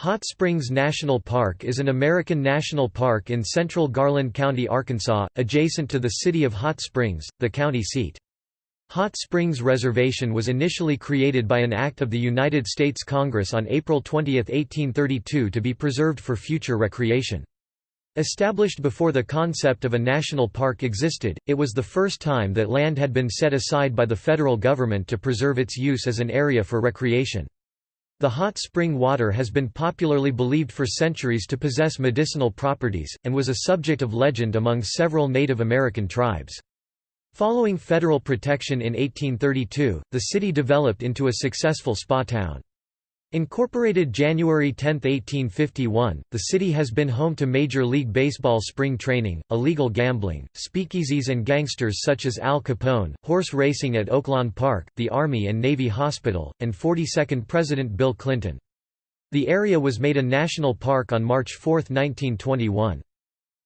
Hot Springs National Park is an American national park in central Garland County, Arkansas, adjacent to the city of Hot Springs, the county seat. Hot Springs Reservation was initially created by an act of the United States Congress on April 20, 1832 to be preserved for future recreation. Established before the concept of a national park existed, it was the first time that land had been set aside by the federal government to preserve its use as an area for recreation. The hot spring water has been popularly believed for centuries to possess medicinal properties, and was a subject of legend among several Native American tribes. Following federal protection in 1832, the city developed into a successful spa town. Incorporated January 10, 1851, the city has been home to Major League Baseball spring training, illegal gambling, speakeasies and gangsters such as Al Capone, horse racing at Oaklawn Park, the Army and Navy Hospital, and 42nd President Bill Clinton. The area was made a national park on March 4, 1921.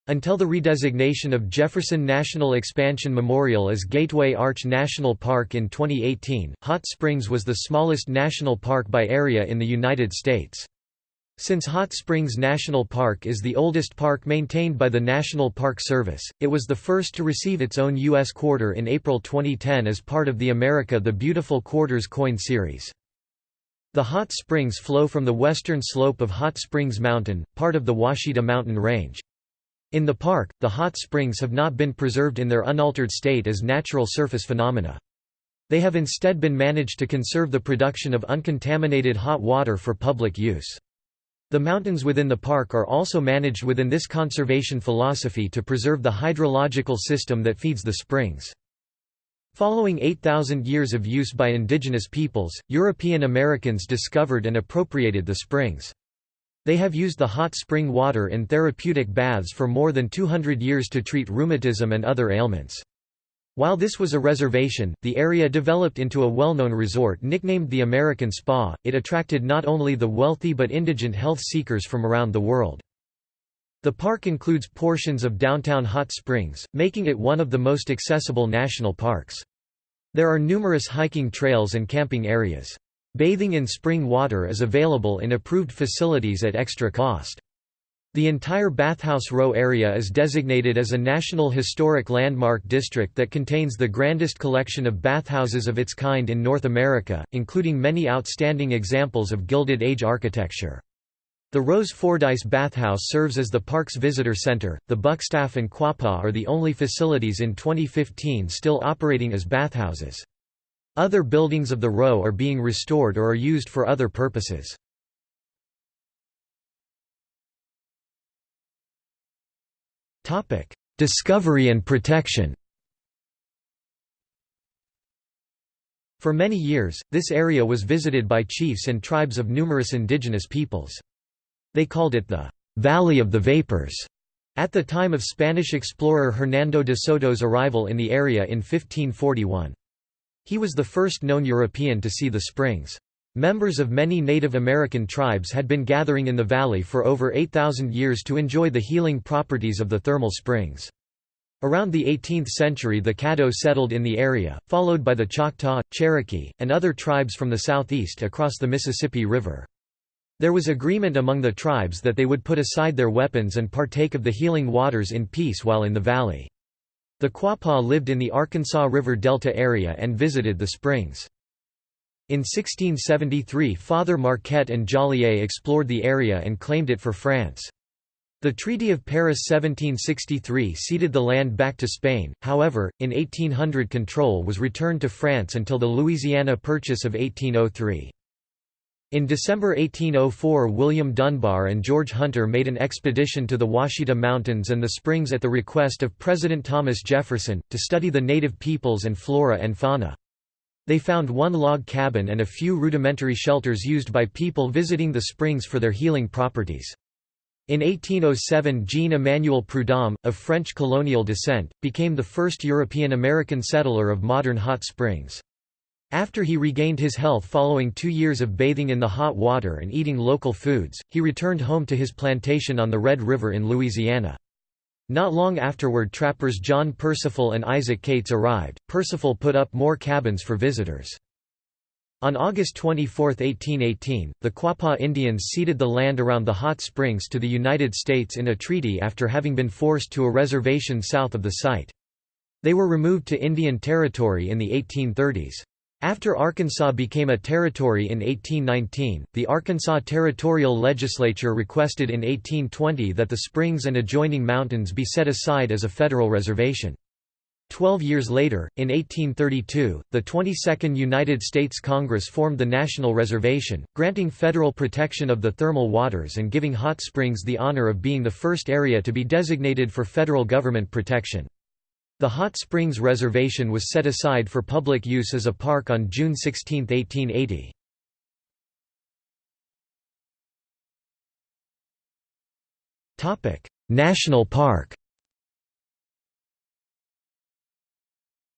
Until the redesignation of Jefferson National Expansion Memorial as Gateway Arch National Park in 2018, Hot Springs was the smallest national park by area in the United States. Since Hot Springs National Park is the oldest park maintained by the National Park Service, it was the first to receive its own U.S. quarter in April 2010 as part of the America the Beautiful Quarters coin series. The hot springs flow from the western slope of Hot Springs Mountain, part of the Ouachita Mountain Range. In the park, the hot springs have not been preserved in their unaltered state as natural surface phenomena. They have instead been managed to conserve the production of uncontaminated hot water for public use. The mountains within the park are also managed within this conservation philosophy to preserve the hydrological system that feeds the springs. Following 8,000 years of use by indigenous peoples, European Americans discovered and appropriated the springs. They have used the hot spring water in therapeutic baths for more than 200 years to treat rheumatism and other ailments. While this was a reservation, the area developed into a well-known resort nicknamed the American Spa. It attracted not only the wealthy but indigent health seekers from around the world. The park includes portions of downtown Hot Springs, making it one of the most accessible national parks. There are numerous hiking trails and camping areas. Bathing in spring water is available in approved facilities at extra cost. The entire Bathhouse Row area is designated as a National Historic Landmark District that contains the grandest collection of bathhouses of its kind in North America, including many outstanding examples of Gilded Age architecture. The Rose Fordyce Bathhouse serves as the park's visitor center. The Buckstaff and Quapaw are the only facilities in 2015 still operating as bathhouses. Other buildings of the row are being restored or are used for other purposes. Discovery and protection For many years, this area was visited by chiefs and tribes of numerous indigenous peoples. They called it the «Valley of the Vapors» at the time of Spanish explorer Hernando de Soto's arrival in the area in 1541. He was the first known European to see the springs. Members of many Native American tribes had been gathering in the valley for over 8,000 years to enjoy the healing properties of the thermal springs. Around the 18th century the Caddo settled in the area, followed by the Choctaw, Cherokee, and other tribes from the southeast across the Mississippi River. There was agreement among the tribes that they would put aside their weapons and partake of the healing waters in peace while in the valley. The Quapaw lived in the Arkansas River Delta area and visited the springs. In 1673 Father Marquette and Joliet explored the area and claimed it for France. The Treaty of Paris 1763 ceded the land back to Spain, however, in 1800 control was returned to France until the Louisiana Purchase of 1803. In December 1804 William Dunbar and George Hunter made an expedition to the Ouachita Mountains and the springs at the request of President Thomas Jefferson, to study the native peoples and flora and fauna. They found one log cabin and a few rudimentary shelters used by people visiting the springs for their healing properties. In 1807 Jean-Emmanuel Prudhomme, of French colonial descent, became the first European-American settler of modern hot springs. After he regained his health following two years of bathing in the hot water and eating local foods, he returned home to his plantation on the Red River in Louisiana. Not long afterward trappers John Percival and Isaac Cates arrived. Percival put up more cabins for visitors. On August 24, 1818, the Quapaw Indians ceded the land around the hot springs to the United States in a treaty after having been forced to a reservation south of the site. They were removed to Indian Territory in the 1830s. After Arkansas became a territory in 1819, the Arkansas Territorial Legislature requested in 1820 that the springs and adjoining mountains be set aside as a federal reservation. Twelve years later, in 1832, the 22nd United States Congress formed the National Reservation, granting federal protection of the thermal waters and giving Hot Springs the honor of being the first area to be designated for federal government protection. The Hot Springs Reservation was set aside for public use as a park on June 16, 1880. National Park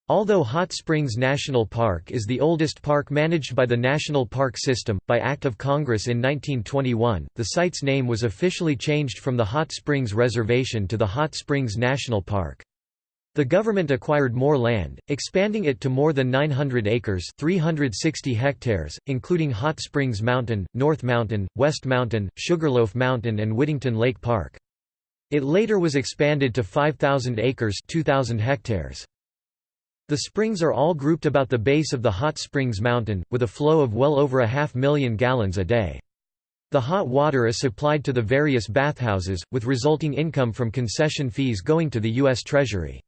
Although Hot Springs National Park is the oldest park managed by the National Park System, by Act of Congress in 1921, the site's name was officially changed from the Hot Springs Reservation to the Hot Springs National Park. The government acquired more land, expanding it to more than 900 acres 360 hectares, including Hot Springs Mountain, North Mountain, West Mountain, Sugarloaf Mountain and Whittington Lake Park. It later was expanded to 5,000 acres 2,000 hectares. The springs are all grouped about the base of the Hot Springs Mountain, with a flow of well over a half million gallons a day. The hot water is supplied to the various bathhouses, with resulting income from concession fees going to the U.S. Treasury.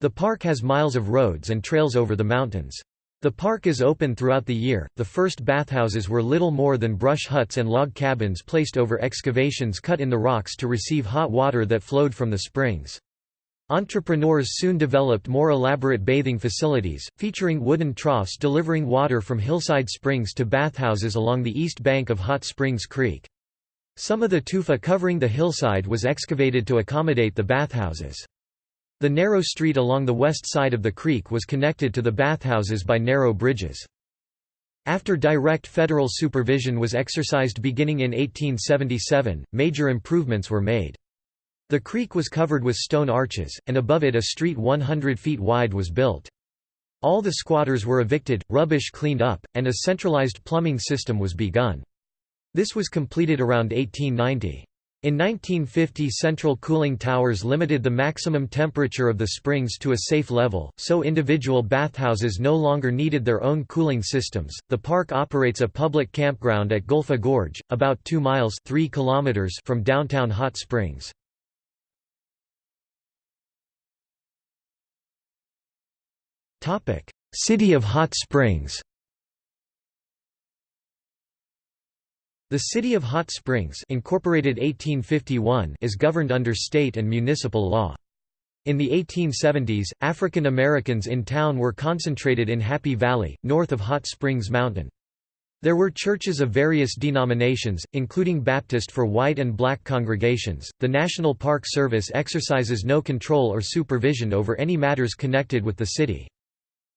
The park has miles of roads and trails over the mountains. The park is open throughout the year. The first bathhouses were little more than brush huts and log cabins placed over excavations cut in the rocks to receive hot water that flowed from the springs. Entrepreneurs soon developed more elaborate bathing facilities, featuring wooden troughs delivering water from hillside springs to bathhouses along the east bank of Hot Springs Creek. Some of the tufa covering the hillside was excavated to accommodate the bathhouses. The narrow street along the west side of the creek was connected to the bathhouses by narrow bridges. After direct federal supervision was exercised beginning in 1877, major improvements were made. The creek was covered with stone arches, and above it a street 100 feet wide was built. All the squatters were evicted, rubbish cleaned up, and a centralized plumbing system was begun. This was completed around 1890. In 1950 central cooling towers limited the maximum temperature of the springs to a safe level, so individual bathhouses no longer needed their own cooling systems. The park operates a public campground at Gulpha Gorge, about 2 miles 3 kilometers from downtown Hot Springs. City of Hot Springs The City of Hot Springs incorporated 1851 is governed under state and municipal law. In the 1870s, African Americans in town were concentrated in Happy Valley, north of Hot Springs Mountain. There were churches of various denominations, including Baptist for white and black congregations. The National Park Service exercises no control or supervision over any matters connected with the city.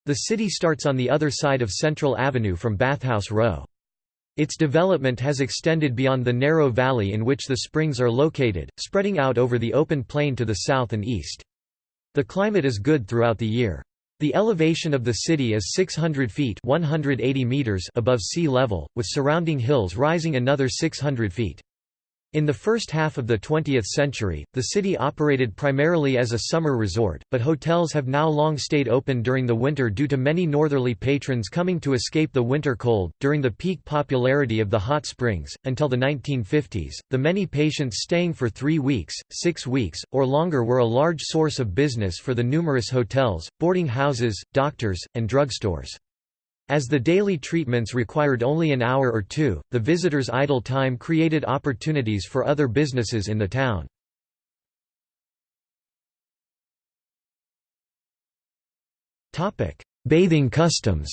The city starts on the other side of Central Avenue from Bathhouse Row. Its development has extended beyond the narrow valley in which the springs are located, spreading out over the open plain to the south and east. The climate is good throughout the year. The elevation of the city is 600 feet 180 meters above sea level, with surrounding hills rising another 600 feet. In the first half of the 20th century, the city operated primarily as a summer resort, but hotels have now long stayed open during the winter due to many northerly patrons coming to escape the winter cold. During the peak popularity of the hot springs, until the 1950s, the many patients staying for three weeks, six weeks, or longer were a large source of business for the numerous hotels, boarding houses, doctors, and drugstores. As the daily treatments required only an hour or two, the visitors' idle time created opportunities for other businesses in the town. Bathing customs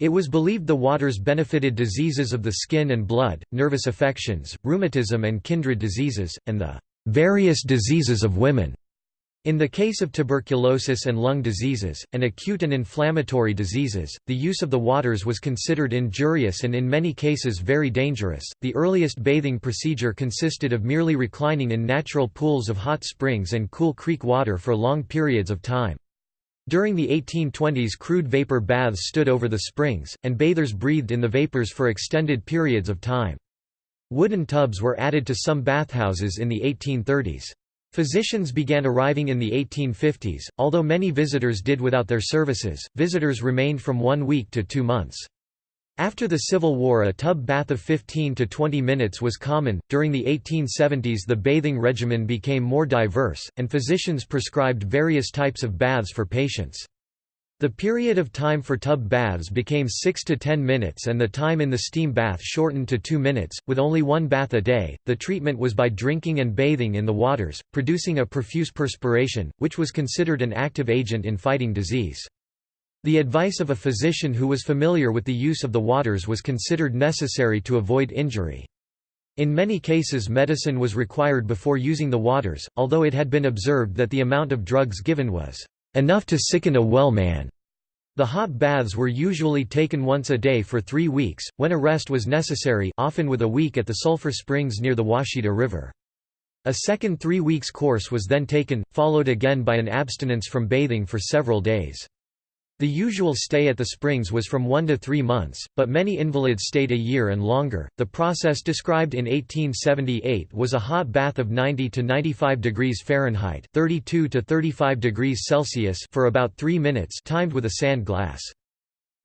It was believed the waters benefited diseases of the skin and blood, nervous affections, rheumatism and kindred diseases, and the various diseases of women. In the case of tuberculosis and lung diseases, and acute and inflammatory diseases, the use of the waters was considered injurious and in many cases very dangerous. The earliest bathing procedure consisted of merely reclining in natural pools of hot springs and cool creek water for long periods of time. During the 1820s crude vapor baths stood over the springs, and bathers breathed in the vapors for extended periods of time. Wooden tubs were added to some bathhouses in the 1830s. Physicians began arriving in the 1850s, although many visitors did without their services, visitors remained from one week to two months. After the Civil War a tub bath of 15 to 20 minutes was common. During the 1870s the bathing regimen became more diverse, and physicians prescribed various types of baths for patients. The period of time for tub baths became 6 to 10 minutes and the time in the steam bath shortened to 2 minutes, with only one bath a day. The treatment was by drinking and bathing in the waters, producing a profuse perspiration, which was considered an active agent in fighting disease. The advice of a physician who was familiar with the use of the waters was considered necessary to avoid injury. In many cases medicine was required before using the waters, although it had been observed that the amount of drugs given was enough to sicken a well man. The hot baths were usually taken once a day for three weeks, when a rest was necessary often with a week at the sulfur springs near the Ouachita River. A second three weeks course was then taken, followed again by an abstinence from bathing for several days. The usual stay at the springs was from one to three months, but many invalids stayed a year and longer. The process described in 1878 was a hot bath of 90 to 95 degrees Fahrenheit (32 to 35 degrees Celsius) for about three minutes, timed with a sand glass.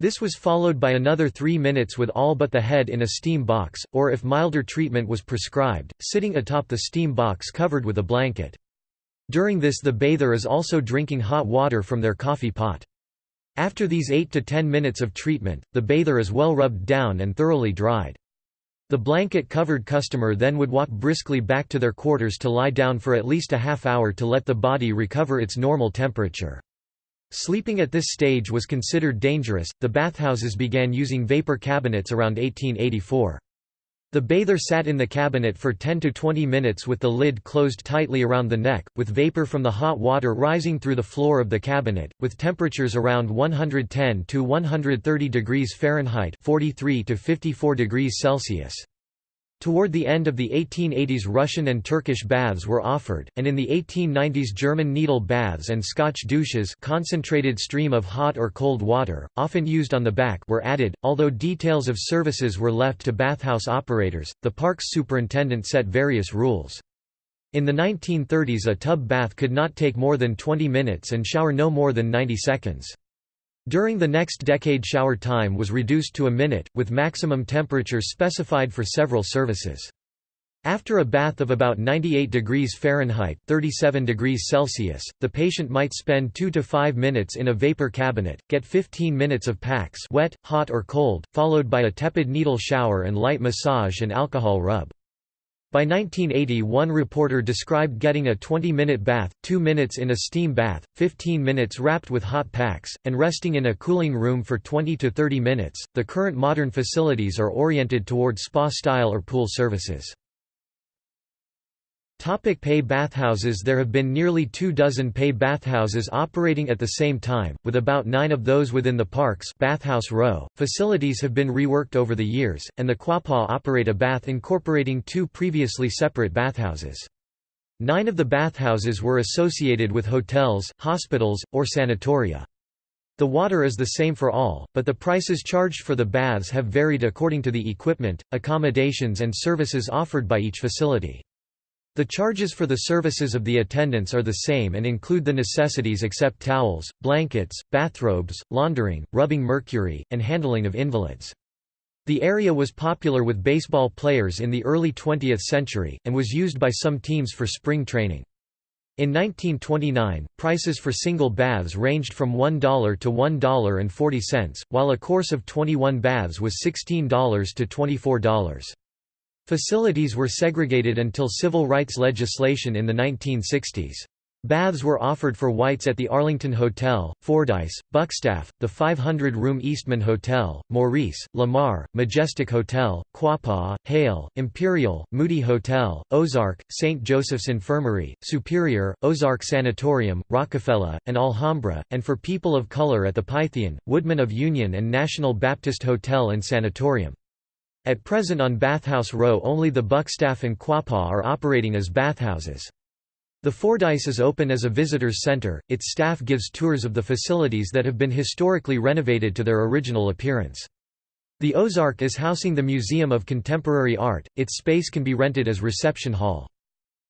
This was followed by another three minutes with all but the head in a steam box, or if milder treatment was prescribed, sitting atop the steam box covered with a blanket. During this the bather is also drinking hot water from their coffee pot. After these 8 to 10 minutes of treatment, the bather is well rubbed down and thoroughly dried. The blanket-covered customer then would walk briskly back to their quarters to lie down for at least a half hour to let the body recover its normal temperature. Sleeping at this stage was considered dangerous. The bathhouses began using vapor cabinets around 1884. The bather sat in the cabinet for 10 to 20 minutes with the lid closed tightly around the neck, with vapor from the hot water rising through the floor of the cabinet, with temperatures around 110 to 130 degrees Fahrenheit 43 to 54 degrees Celsius. Toward the end of the 1880s Russian and Turkish baths were offered, and in the 1890s German needle baths and Scotch douches concentrated stream of hot or cold water, often used on the back were added, although details of services were left to bathhouse operators, the park's superintendent set various rules. In the 1930s a tub bath could not take more than 20 minutes and shower no more than 90 seconds. During the next decade shower time was reduced to a minute, with maximum temperatures specified for several services. After a bath of about 98 degrees Fahrenheit 37 degrees Celsius, the patient might spend 2 to 5 minutes in a vapor cabinet, get 15 minutes of packs wet, hot or cold, followed by a tepid needle shower and light massage and alcohol rub. By 1980 one reporter described getting a 20-minute bath, 2 minutes in a steam bath, 15 minutes wrapped with hot packs, and resting in a cooling room for 20 to 30 minutes. The current modern facilities are oriented toward spa-style or pool services. Topic pay bathhouses There have been nearly two dozen pay bathhouses operating at the same time, with about nine of those within the parks Bathhouse Row. Facilities have been reworked over the years, and the Quapaw operate a bath incorporating two previously separate bathhouses. Nine of the bathhouses were associated with hotels, hospitals, or sanatoria. The water is the same for all, but the prices charged for the baths have varied according to the equipment, accommodations and services offered by each facility. The charges for the services of the attendants are the same and include the necessities except towels, blankets, bathrobes, laundering, rubbing mercury, and handling of invalids. The area was popular with baseball players in the early 20th century, and was used by some teams for spring training. In 1929, prices for single baths ranged from $1 to $1.40, while a course of 21 baths was $16 to $24. Facilities were segregated until civil rights legislation in the 1960s. Baths were offered for whites at the Arlington Hotel, Fordyce, Buckstaff, the 500-room Eastman Hotel, Maurice, Lamar, Majestic Hotel, Quapaw, Hale, Imperial, Moody Hotel, Ozark, St. Joseph's Infirmary, Superior, Ozark Sanatorium, Rockefeller, and Alhambra, and for people of color at the Pythian, Woodman of Union and National Baptist Hotel and Sanatorium. At present on Bathhouse Row only the Buckstaff and Quapaw are operating as bathhouses. The Fordyce is open as a visitors center, its staff gives tours of the facilities that have been historically renovated to their original appearance. The Ozark is housing the Museum of Contemporary Art, its space can be rented as reception hall.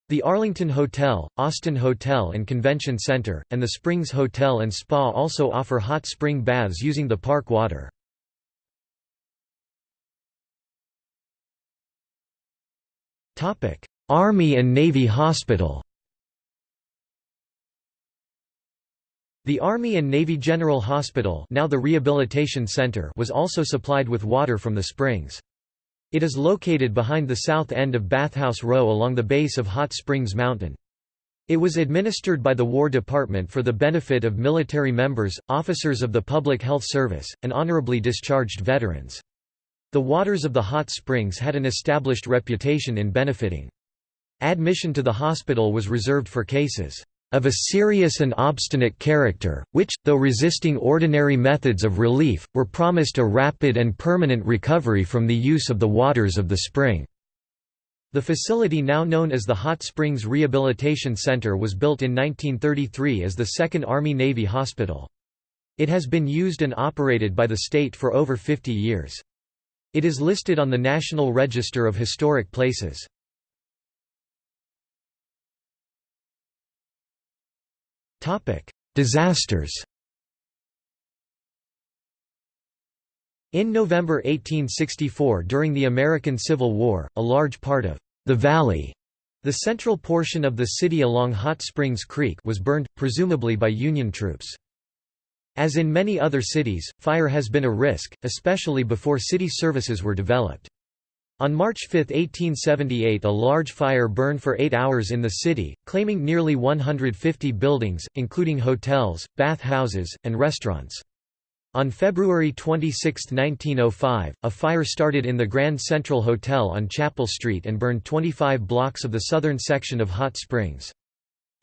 The Arlington Hotel, Austin Hotel and Convention Center, and the Springs Hotel and Spa also offer hot spring baths using the park water. Army and Navy Hospital The Army and Navy General Hospital now the Rehabilitation Center was also supplied with water from the springs. It is located behind the south end of Bathhouse Row along the base of Hot Springs Mountain. It was administered by the War Department for the benefit of military members, officers of the Public Health Service, and honorably discharged veterans. The waters of the hot springs had an established reputation in benefiting. Admission to the hospital was reserved for cases of a serious and obstinate character, which, though resisting ordinary methods of relief, were promised a rapid and permanent recovery from the use of the waters of the spring. The facility now known as the Hot Springs Rehabilitation Center was built in 1933 as the Second Army-Navy Hospital. It has been used and operated by the state for over 50 years. It is listed on the National Register of Historic Places. Disasters In November 1864 during the American Civil War, a large part of the valley, the central portion of the city along Hot Springs Creek was burned, presumably by Union troops. As in many other cities, fire has been a risk, especially before city services were developed. On March 5, 1878 a large fire burned for eight hours in the city, claiming nearly 150 buildings, including hotels, bath houses, and restaurants. On February 26, 1905, a fire started in the Grand Central Hotel on Chapel Street and burned 25 blocks of the southern section of Hot Springs.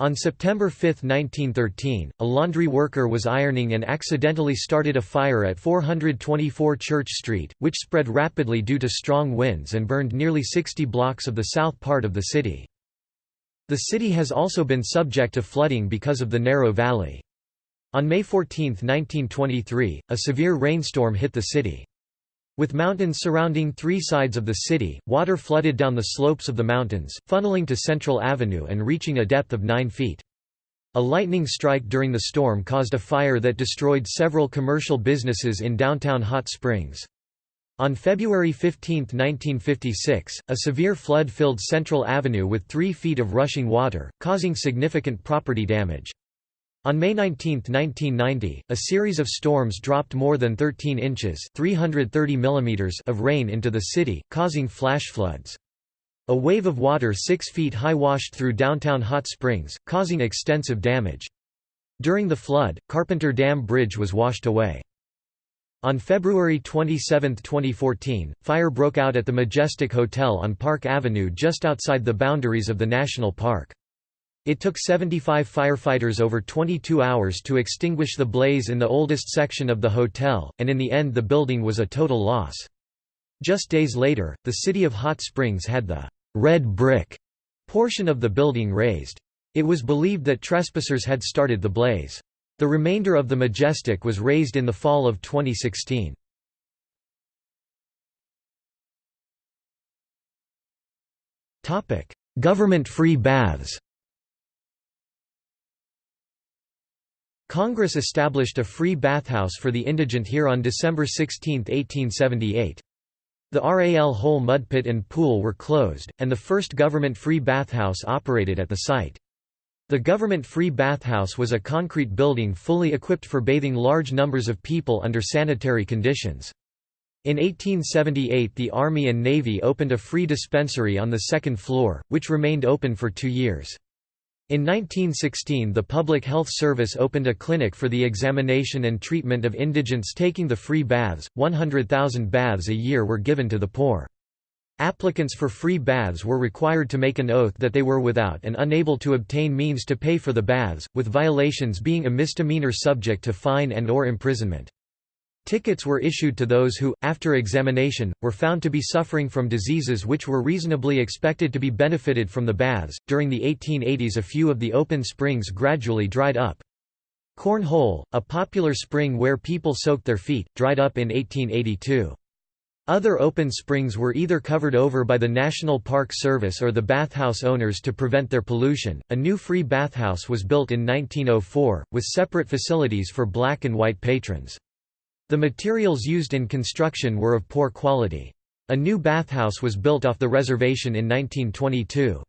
On September 5, 1913, a laundry worker was ironing and accidentally started a fire at 424 Church Street, which spread rapidly due to strong winds and burned nearly 60 blocks of the south part of the city. The city has also been subject to flooding because of the narrow valley. On May 14, 1923, a severe rainstorm hit the city. With mountains surrounding three sides of the city, water flooded down the slopes of the mountains, funneling to Central Avenue and reaching a depth of 9 feet. A lightning strike during the storm caused a fire that destroyed several commercial businesses in downtown Hot Springs. On February 15, 1956, a severe flood filled Central Avenue with three feet of rushing water, causing significant property damage. On May 19, 1990, a series of storms dropped more than 13 inches 330 millimeters of rain into the city, causing flash floods. A wave of water six feet high washed through downtown Hot Springs, causing extensive damage. During the flood, Carpenter Dam Bridge was washed away. On February 27, 2014, fire broke out at the Majestic Hotel on Park Avenue just outside the boundaries of the national park. It took 75 firefighters over 22 hours to extinguish the blaze in the oldest section of the hotel, and in the end the building was a total loss. Just days later, the city of Hot Springs had the red brick portion of the building razed. It was believed that trespassers had started the blaze. The remainder of the Majestic was razed in the fall of 2016. Government-free baths Congress established a free bathhouse for the indigent here on December 16, 1878. The RAL Hole mud pit and pool were closed, and the first government-free bathhouse operated at the site. The government-free bathhouse was a concrete building fully equipped for bathing large numbers of people under sanitary conditions. In 1878 the Army and Navy opened a free dispensary on the second floor, which remained open for two years. In 1916 the Public Health Service opened a clinic for the examination and treatment of indigents taking the free baths, 100,000 baths a year were given to the poor. Applicants for free baths were required to make an oath that they were without and unable to obtain means to pay for the baths, with violations being a misdemeanor subject to fine and or imprisonment. Tickets were issued to those who, after examination, were found to be suffering from diseases which were reasonably expected to be benefited from the baths. During the 1880s, a few of the open springs gradually dried up. Cornhole, a popular spring where people soaked their feet, dried up in 1882. Other open springs were either covered over by the National Park Service or the bathhouse owners to prevent their pollution. A new free bathhouse was built in 1904, with separate facilities for black and white patrons. The materials used in construction were of poor quality. A new bathhouse was built off the reservation in 1922.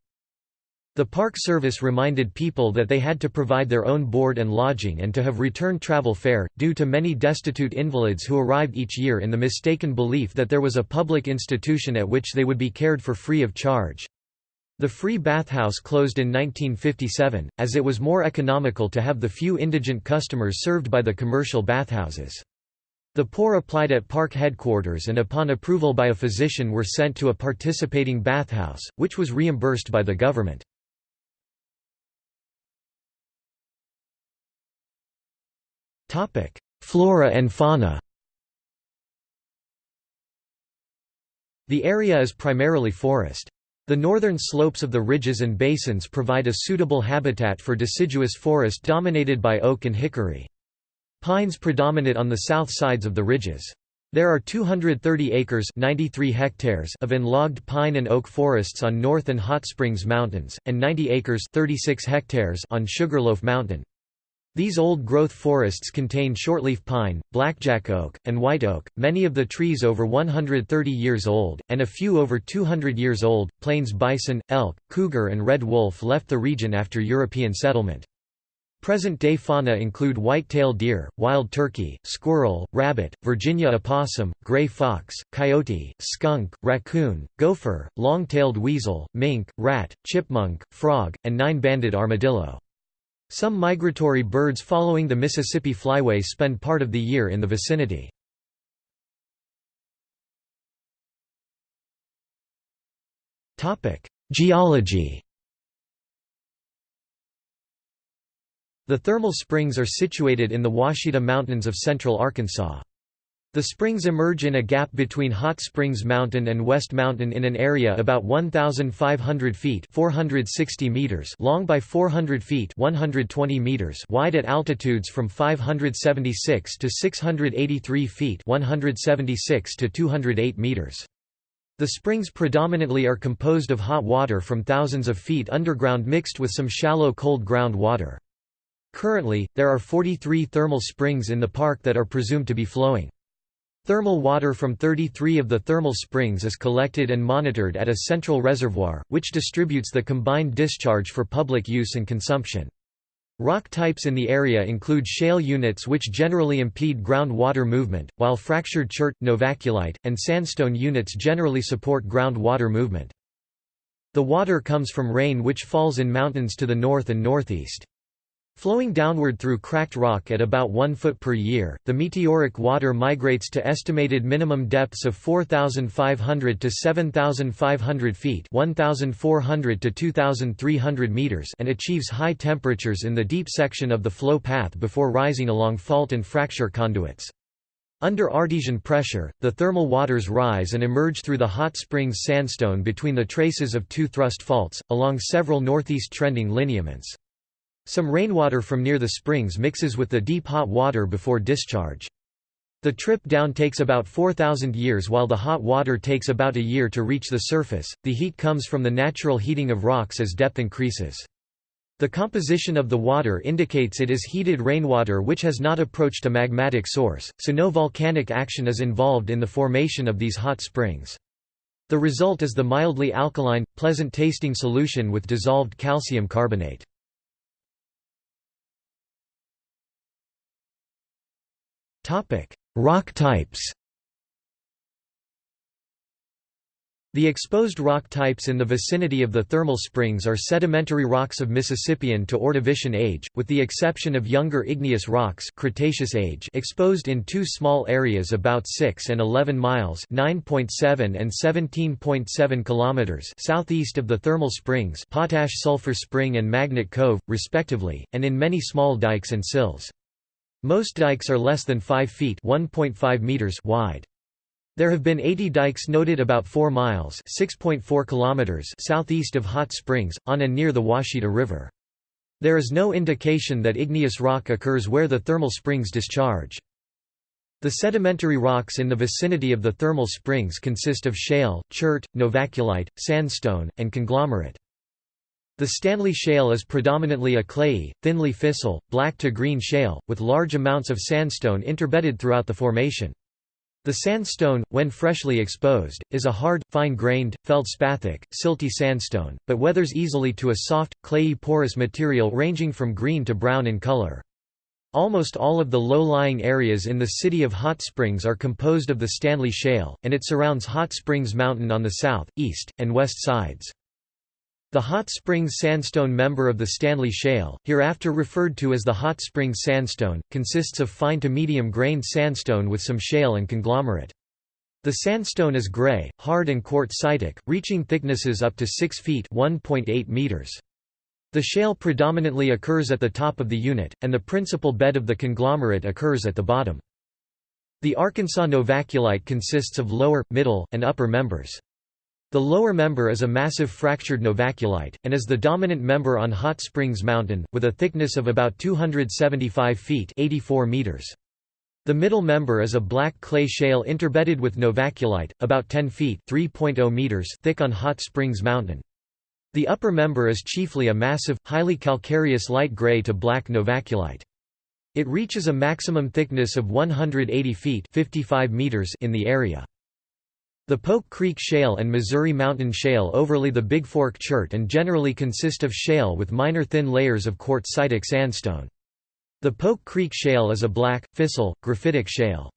The Park Service reminded people that they had to provide their own board and lodging and to have return travel fare, due to many destitute invalids who arrived each year in the mistaken belief that there was a public institution at which they would be cared for free of charge. The free bathhouse closed in 1957, as it was more economical to have the few indigent customers served by the commercial bathhouses. The poor applied at park headquarters and upon approval by a physician were sent to a participating bathhouse, which was reimbursed by the government. Flora and fauna The area is primarily forest. The northern slopes of the ridges and basins provide a suitable habitat for deciduous forest dominated by oak and hickory. Pines predominate on the south sides of the ridges. There are 230 acres 93 hectares of enlogged pine and oak forests on North and Hot Springs Mountains, and 90 acres 36 hectares on Sugarloaf Mountain. These old-growth forests contain shortleaf pine, blackjack oak, and white oak, many of the trees over 130 years old, and a few over 200 years old. Plains bison, elk, cougar and red wolf left the region after European settlement. Present-day fauna include white-tailed deer, wild turkey, squirrel, rabbit, Virginia opossum, gray fox, coyote, skunk, raccoon, gopher, long-tailed weasel, mink, rat, chipmunk, frog, and nine-banded armadillo. Some migratory birds following the Mississippi Flyway spend part of the year in the vicinity. Geology The thermal springs are situated in the Ouachita Mountains of central Arkansas. The springs emerge in a gap between Hot Springs Mountain and West Mountain in an area about 1,500 feet 460 meters long by 400 feet 120 meters wide at altitudes from 576 to 683 feet 176 to 208 meters. The springs predominantly are composed of hot water from thousands of feet underground mixed with some shallow cold ground water. Currently, there are 43 thermal springs in the park that are presumed to be flowing. Thermal water from 33 of the thermal springs is collected and monitored at a central reservoir, which distributes the combined discharge for public use and consumption. Rock types in the area include shale units which generally impede groundwater movement, while fractured chert, novaculite, and sandstone units generally support groundwater movement. The water comes from rain which falls in mountains to the north and northeast. Flowing downward through cracked rock at about 1 foot per year, the meteoric water migrates to estimated minimum depths of 4,500 to 7,500 feet 1,400 to 2,300 meters and achieves high temperatures in the deep section of the flow path before rising along fault and fracture conduits. Under artesian pressure, the thermal waters rise and emerge through the hot springs sandstone between the traces of two thrust faults, along several northeast trending lineaments. Some rainwater from near the springs mixes with the deep hot water before discharge. The trip down takes about 4,000 years while the hot water takes about a year to reach the surface. The heat comes from the natural heating of rocks as depth increases. The composition of the water indicates it is heated rainwater which has not approached a magmatic source, so no volcanic action is involved in the formation of these hot springs. The result is the mildly alkaline, pleasant-tasting solution with dissolved calcium carbonate. Topic: Rock types. The exposed rock types in the vicinity of the thermal springs are sedimentary rocks of Mississippian to Ordovician age, with the exception of younger igneous rocks Cretaceous age exposed in two small areas about 6 and 11 miles (9.7 and 17.7 kilometers) southeast of the thermal springs, Potash Sulphur Spring and Magnet Cove, respectively, and in many small dikes and sills. Most dikes are less than 5 feet meters wide. There have been 80 dikes noted about 4 miles kilometers southeast of Hot Springs, on and near the Ouachita River. There is no indication that igneous rock occurs where the thermal springs discharge. The sedimentary rocks in the vicinity of the thermal springs consist of shale, chert, novaculite, sandstone, and conglomerate. The Stanley Shale is predominantly a clayey, thinly fissile, black to green shale, with large amounts of sandstone interbedded throughout the formation. The sandstone, when freshly exposed, is a hard, fine-grained, feldspathic, silty sandstone, but weathers easily to a soft, clayey porous material ranging from green to brown in color. Almost all of the low-lying areas in the city of Hot Springs are composed of the Stanley Shale, and it surrounds Hot Springs Mountain on the south, east, and west sides. The Hot Springs Sandstone member of the Stanley Shale, hereafter referred to as the Hot Springs Sandstone, consists of fine to medium-grained sandstone with some shale and conglomerate. The sandstone is gray, hard and quartzitic, reaching thicknesses up to 6 feet meters. The shale predominantly occurs at the top of the unit, and the principal bed of the conglomerate occurs at the bottom. The Arkansas novaculite consists of lower, middle, and upper members. The lower member is a massive fractured novaculite, and is the dominant member on Hot Springs Mountain, with a thickness of about 275 feet 84 meters. The middle member is a black clay shale interbedded with novaculite, about 10 feet meters thick on Hot Springs Mountain. The upper member is chiefly a massive, highly calcareous light gray to black novaculite. It reaches a maximum thickness of 180 feet 55 meters in the area. The Polk Creek Shale and Missouri Mountain Shale overlay the Big Fork Chert and generally consist of shale with minor thin layers of quartzitic sandstone. The Polk Creek Shale is a black, fissile, graphitic shale.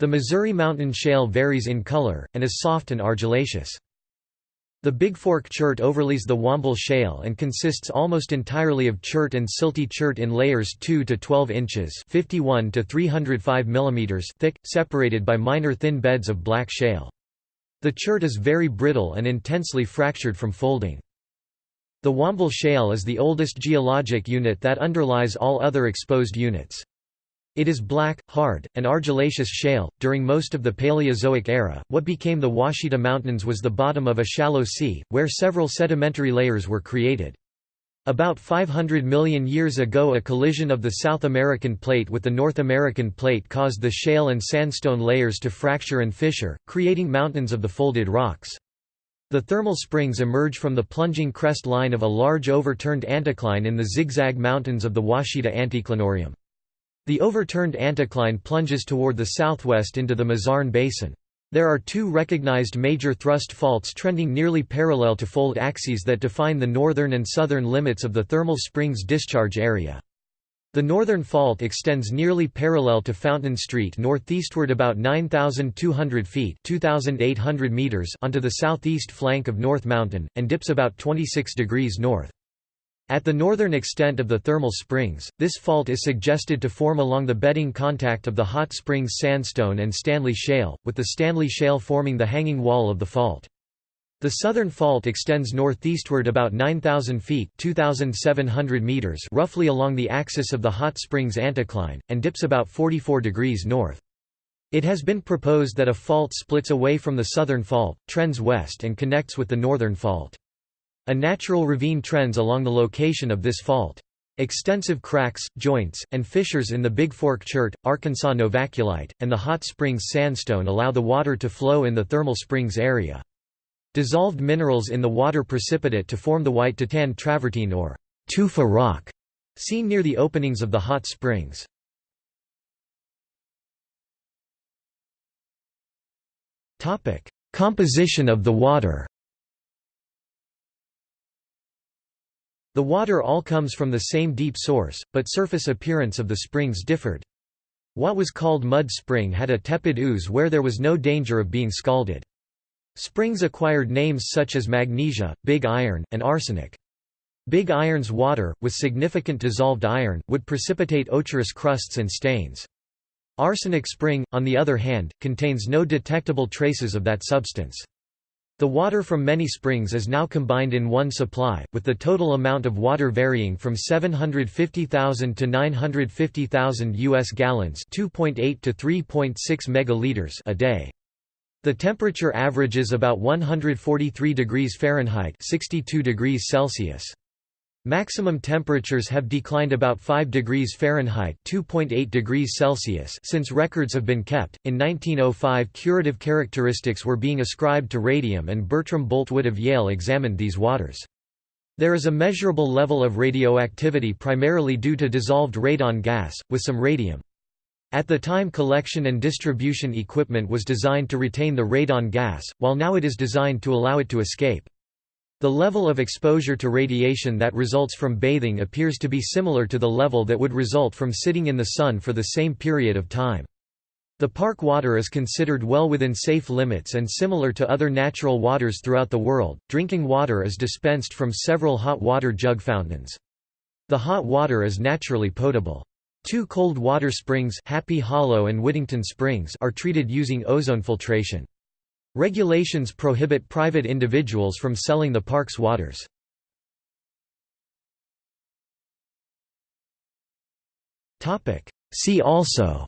The Missouri Mountain Shale varies in color, and is soft and argillaceous. The Big Fork Chert overlays the Womble Shale and consists almost entirely of chert and silty chert in layers 2 to 12 inches 51 to 305 mm thick, separated by minor thin beds of black shale. The chert is very brittle and intensely fractured from folding. The Womble Shale is the oldest geologic unit that underlies all other exposed units. It is black, hard, and argillaceous shale. During most of the Paleozoic era, what became the Ouachita Mountains was the bottom of a shallow sea, where several sedimentary layers were created. About 500 million years ago a collision of the South American plate with the North American plate caused the shale and sandstone layers to fracture and fissure, creating mountains of the folded rocks. The thermal springs emerge from the plunging crest line of a large overturned anticline in the zigzag mountains of the Ouachita Anticlinorium. The overturned anticline plunges toward the southwest into the Mazarn Basin. There are two recognized major thrust faults trending nearly parallel to fold axes that define the northern and southern limits of the thermal springs discharge area. The northern fault extends nearly parallel to Fountain Street northeastward about 9,200 feet 2,800 meters onto the southeast flank of North Mountain, and dips about 26 degrees north. At the northern extent of the thermal springs, this fault is suggested to form along the bedding contact of the Hot Springs Sandstone and Stanley Shale, with the Stanley Shale forming the hanging wall of the fault. The southern fault extends northeastward about 9,000 feet 2,700 meters roughly along the axis of the Hot Springs anticline, and dips about 44 degrees north. It has been proposed that a fault splits away from the southern fault, trends west and connects with the northern fault. A natural ravine trends along the location of this fault. Extensive cracks, joints, and fissures in the Big Fork Chert, Arkansas novaculite, and the Hot Springs sandstone allow the water to flow in the thermal springs area. Dissolved minerals in the water precipitate to form the white to tan travertine or tufa rock, seen near the openings of the hot springs. Composition of the water The water all comes from the same deep source, but surface appearance of the springs differed. What was called mud spring had a tepid ooze where there was no danger of being scalded. Springs acquired names such as magnesia, big iron, and arsenic. Big iron's water, with significant dissolved iron, would precipitate ochreous crusts and stains. Arsenic spring, on the other hand, contains no detectable traces of that substance. The water from many springs is now combined in one supply, with the total amount of water varying from 750,000 to 950,000 US gallons, 2.8 to 3.6 megaliters a day. The temperature averages about 143 degrees Fahrenheit, 62 degrees Celsius. Maximum temperatures have declined about 5 degrees Fahrenheit (2.8 degrees Celsius) since records have been kept. In 1905, curative characteristics were being ascribed to radium and Bertram Boltwood of Yale examined these waters. There is a measurable level of radioactivity primarily due to dissolved radon gas, with some radium. At the time collection and distribution equipment was designed to retain the radon gas, while now it is designed to allow it to escape. The level of exposure to radiation that results from bathing appears to be similar to the level that would result from sitting in the sun for the same period of time. The park water is considered well within safe limits and similar to other natural waters throughout the world. Drinking water is dispensed from several hot water jug fountains. The hot water is naturally potable. Two cold water springs Happy Hollow and Whittington Springs are treated using ozone filtration. Regulations prohibit private individuals from selling the park's waters. See also.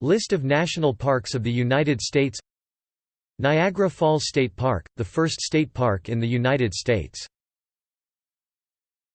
List of national parks of the United States. Niagara Falls State Park, the first state park in the United States